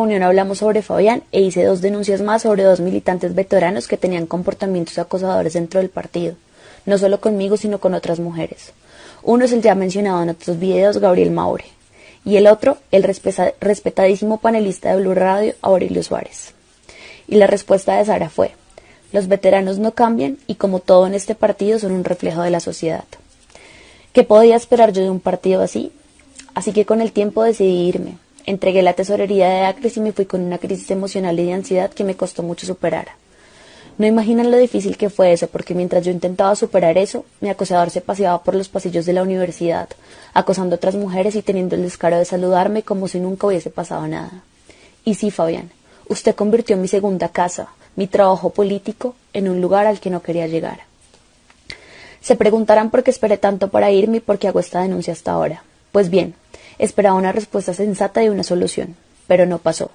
reunión hablamos sobre Fabián e hice dos denuncias más sobre dos militantes veteranos que tenían comportamientos acosadores dentro del partido, no solo conmigo sino con otras mujeres. Uno es el ya mencionado en otros videos Gabriel Maure y el otro el respetadísimo panelista de Blue Radio Aurelio Suárez. Y la respuesta de Sara fue, los veteranos no cambian y como todo en este partido son un reflejo de la sociedad. ¿Qué podía esperar yo de un partido así? Así que con el tiempo decidí irme. Entregué la tesorería de Acres y me fui con una crisis emocional y de ansiedad que me costó mucho superar. No imaginan lo difícil que fue eso, porque mientras yo intentaba superar eso, mi acosador se paseaba por los pasillos de la universidad, acosando a otras mujeres y teniendo el descaro de saludarme como si nunca hubiese pasado nada. Y sí, Fabián, usted convirtió mi segunda casa, mi trabajo político, en un lugar al que no quería llegar. Se preguntarán por qué esperé tanto para irme y por qué hago esta denuncia hasta ahora. Pues bien, esperaba una respuesta sensata y una solución, pero no pasó.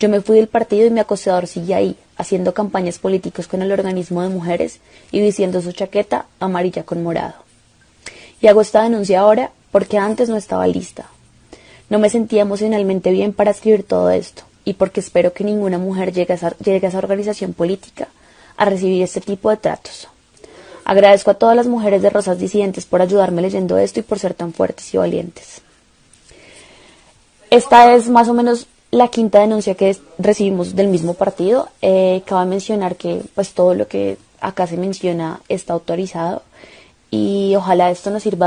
Yo me fui del partido y mi acosador sigue ahí, haciendo campañas políticas con el organismo de mujeres y diciendo su chaqueta amarilla con morado. Y hago esta denuncia ahora porque antes no estaba lista. No me sentía emocionalmente bien para escribir todo esto y porque espero que ninguna mujer llegue a esa, llegue a esa organización política a recibir este tipo de tratos. Agradezco a todas las mujeres de Rosas Disidentes por ayudarme leyendo esto y por ser tan fuertes y valientes. Esta es más o menos la quinta denuncia que recibimos del mismo partido. Eh, cabe mencionar que pues todo lo que acá se menciona está autorizado y ojalá esto nos sirva